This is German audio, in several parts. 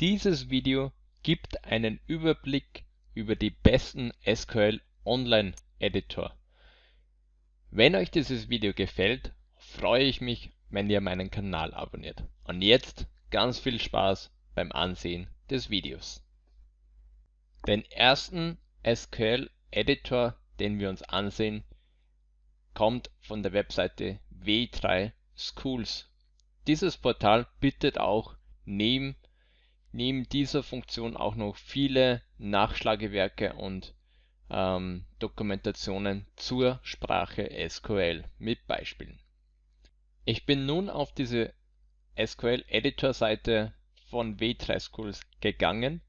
Dieses Video gibt einen Überblick über die besten SQL Online Editor. Wenn euch dieses Video gefällt, freue ich mich, wenn ihr meinen Kanal abonniert. Und jetzt ganz viel Spaß beim Ansehen des Videos. Den ersten SQL Editor, den wir uns ansehen, kommt von der Webseite W3 Schools. Dieses Portal bietet auch neben, neben dieser Funktion auch noch viele Nachschlagewerke und ähm, Dokumentationen zur Sprache SQL mit Beispielen. Ich bin nun auf diese SQL Editor Seite von W3 Schools gegangen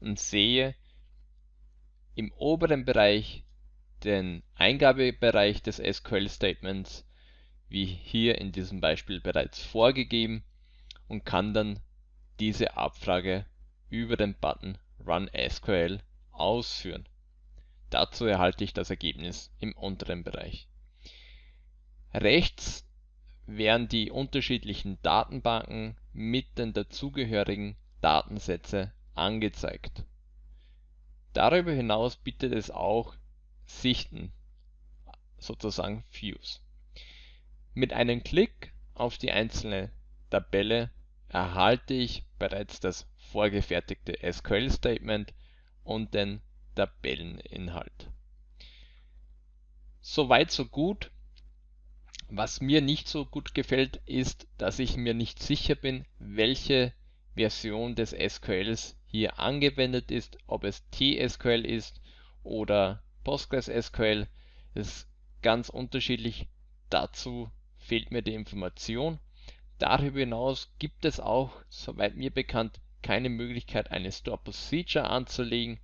und sehe im oberen Bereich den Eingabebereich des SQL Statements wie hier in diesem Beispiel bereits vorgegeben und kann dann diese Abfrage über den Button Run SQL ausführen. Dazu erhalte ich das Ergebnis im unteren Bereich. Rechts werden die unterschiedlichen Datenbanken mit den dazugehörigen Datensätze angezeigt. Darüber hinaus bietet es auch Sichten, sozusagen Views. Mit einem Klick auf die einzelne Tabelle erhalte ich bereits das vorgefertigte SQL-Statement und den Tabelleninhalt. Soweit so gut. Was mir nicht so gut gefällt, ist, dass ich mir nicht sicher bin, welche Version des SQLs hier angewendet ist, ob es TSQL ist oder PostgreSQL. Das ist ganz unterschiedlich. Dazu fehlt mir die Information. Darüber hinaus gibt es auch, soweit mir bekannt, keine Möglichkeit, eine Store Procedure anzulegen,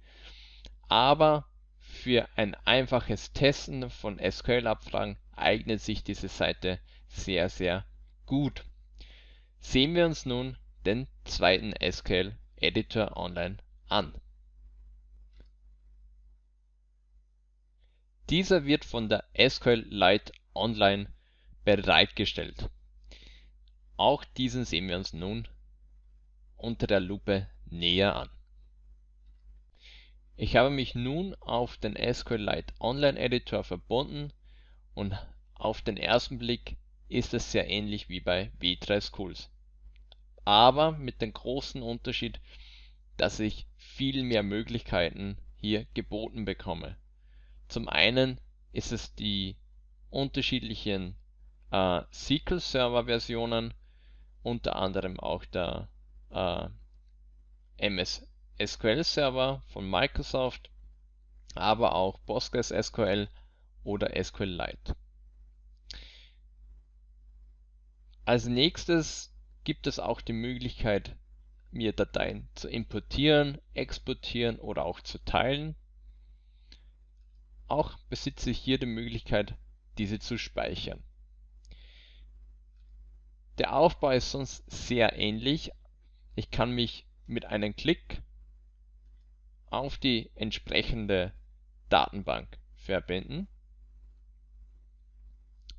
aber für ein einfaches Testen von SQL-Abfragen eignet sich diese Seite sehr, sehr gut. Sehen wir uns nun den zweiten SQL Editor online an. Dieser wird von der SQLite Online bereitgestellt. Auch diesen sehen wir uns nun unter der Lupe näher an. Ich habe mich nun auf den SQLite Online Editor verbunden und auf den ersten Blick ist es sehr ähnlich wie bei W3 Schools. Aber mit dem großen Unterschied, dass ich viel mehr Möglichkeiten hier geboten bekomme. Zum einen ist es die unterschiedlichen äh, SQL Server Versionen, unter anderem auch der äh, MS SQL Server von Microsoft, aber auch PostgreSQL oder SQLite. Als nächstes gibt es auch die Möglichkeit, mir Dateien zu importieren, exportieren oder auch zu teilen. Auch besitze ich hier die Möglichkeit, diese zu speichern. Der Aufbau ist sonst sehr ähnlich. Ich kann mich mit einem Klick auf die entsprechende Datenbank verbinden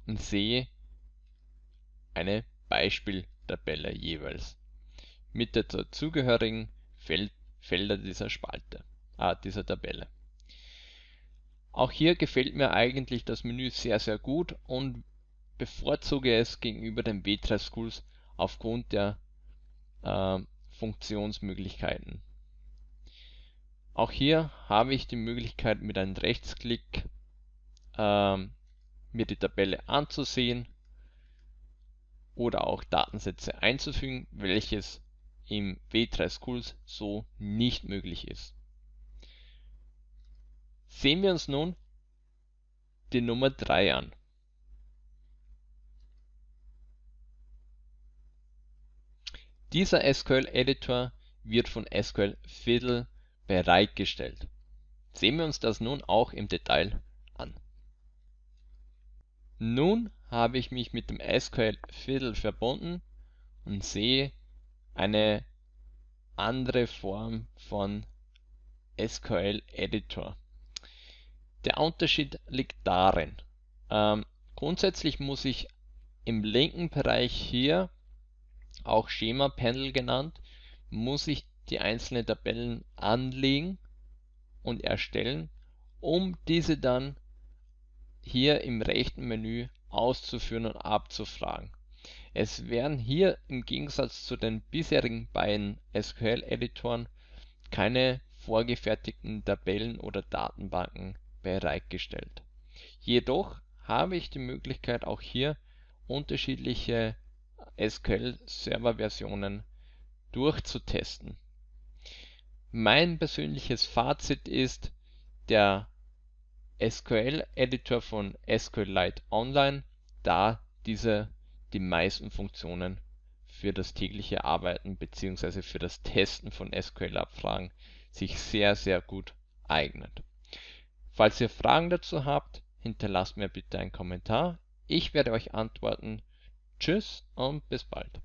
und sehe eine Beispieltabelle jeweils mit der dazugehörigen Feld Felder dieser Spalte, ah, dieser Tabelle. Auch hier gefällt mir eigentlich das Menü sehr sehr gut und bevorzuge es gegenüber den W3 Schools aufgrund der äh, Funktionsmöglichkeiten. Auch hier habe ich die Möglichkeit mit einem Rechtsklick äh, mir die Tabelle anzusehen oder auch Datensätze einzufügen, welches im W3 Schools so nicht möglich ist. Sehen wir uns nun die Nummer 3 an. Dieser SQL-Editor wird von SQL Fiddle bereitgestellt. Sehen wir uns das nun auch im Detail an. Nun habe ich mich mit dem SQL Fiddle verbunden und sehe eine andere Form von SQL Editor. Der Unterschied liegt darin, ähm, grundsätzlich muss ich im linken Bereich hier auch Schema Panel genannt, muss ich die einzelnen Tabellen anlegen und erstellen, um diese dann hier im rechten Menü auszuführen und abzufragen. Es werden hier im Gegensatz zu den bisherigen beiden SQL-Editoren keine vorgefertigten Tabellen oder Datenbanken bereitgestellt. Jedoch habe ich die Möglichkeit auch hier unterschiedliche SQL-Server-Versionen durchzutesten. Mein persönliches Fazit ist, der SQL-Editor von SQLite Online, da dieser die meisten Funktionen für das tägliche Arbeiten bzw. für das Testen von SQL-Abfragen sich sehr, sehr gut eignet. Falls ihr Fragen dazu habt, hinterlasst mir bitte einen Kommentar. Ich werde euch antworten. Tschüss und bis bald.